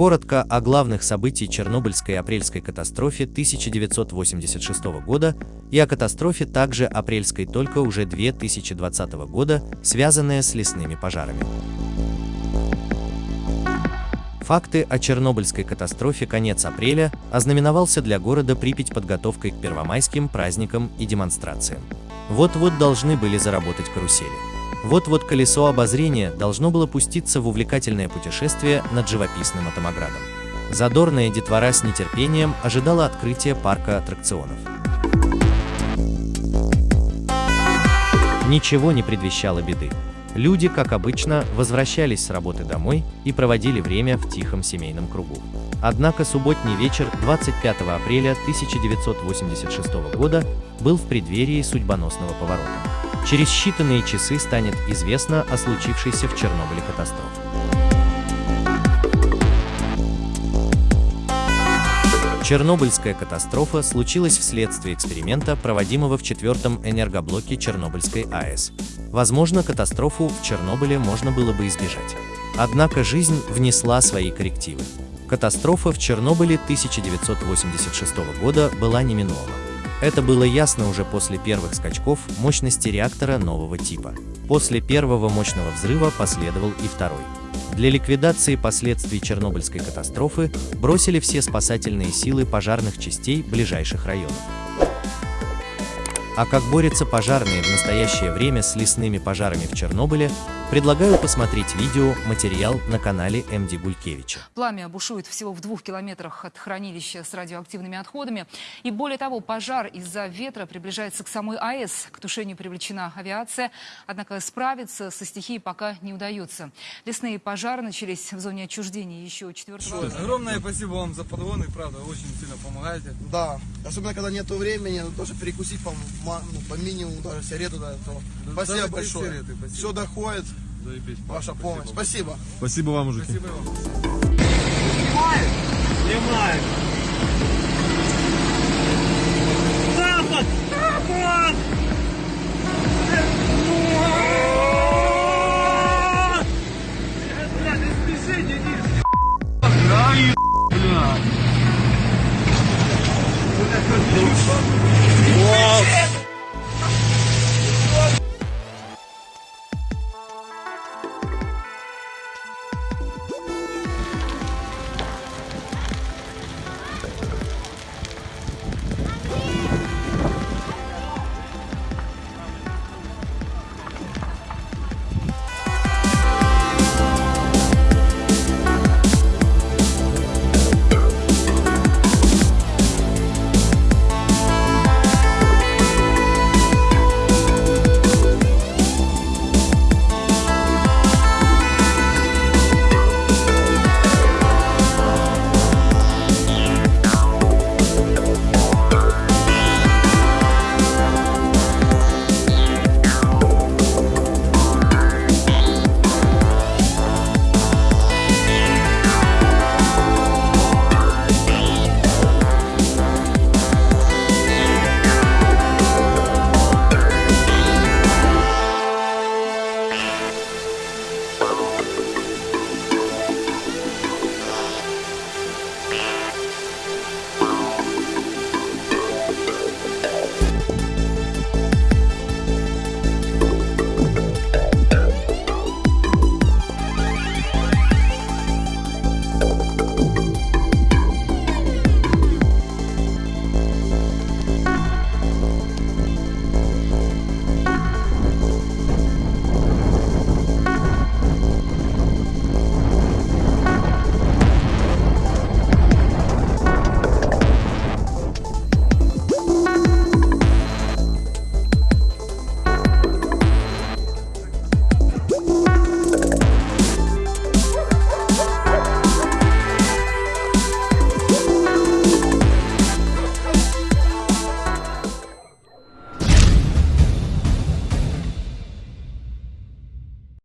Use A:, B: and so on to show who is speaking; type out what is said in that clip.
A: Коротко о главных событиях Чернобыльской апрельской катастрофе 1986 года и о катастрофе также апрельской только уже 2020 года, связанные с лесными пожарами. Факты о Чернобыльской катастрофе конец апреля ознаменовался для города Припять подготовкой к первомайским праздникам и демонстрациям. Вот-вот должны были заработать карусели. Вот-вот колесо обозрения должно было пуститься в увлекательное путешествие над живописным Атомоградом. Задорная детвора с нетерпением ожидала открытия парка аттракционов. Ничего не предвещало беды. Люди, как обычно, возвращались с работы домой и проводили время в тихом семейном кругу. Однако субботний вечер 25 апреля 1986 года был в преддверии судьбоносного поворота. Через считанные часы станет известно о случившейся в Чернобыле катастрофе. Чернобыльская катастрофа случилась вследствие эксперимента, проводимого в четвертом энергоблоке Чернобыльской АЭС. Возможно, катастрофу в Чернобыле можно было бы избежать. Однако жизнь внесла свои коррективы. Катастрофа в Чернобыле 1986 года была неминуема. Это было ясно уже после первых скачков мощности реактора нового типа. После первого мощного взрыва последовал и второй. Для ликвидации последствий Чернобыльской катастрофы бросили все спасательные силы пожарных частей ближайших районов. А как борются пожарные в настоящее время с лесными пожарами в Чернобыле, предлагаю посмотреть видео, материал на канале МД Гулькевича.
B: Пламя бушует всего в двух километрах от хранилища с радиоактивными отходами. И более того, пожар из-за ветра приближается к самой АЭС. К тушению привлечена авиация, однако справиться со стихией пока не удается. Лесные пожары начались в зоне отчуждения еще 4
C: Огромное спасибо вам за подгоны, правда, очень сильно помогаете.
D: Да, особенно когда нету времени, надо тоже перекусить по, ну, по минимуму, даже сигарету, да, то
C: Да,
D: спасибо большое.
C: сигареты, спасибо.
D: Все доходит,
C: Заебись.
D: Ваша помощь. Спасибо.
E: Спасибо вам, мужики.
C: Спасибо вам.
D: Снимают? Снимают. Запад! Запад! Да, ебать, блядь.